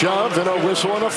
shove and a whistle and a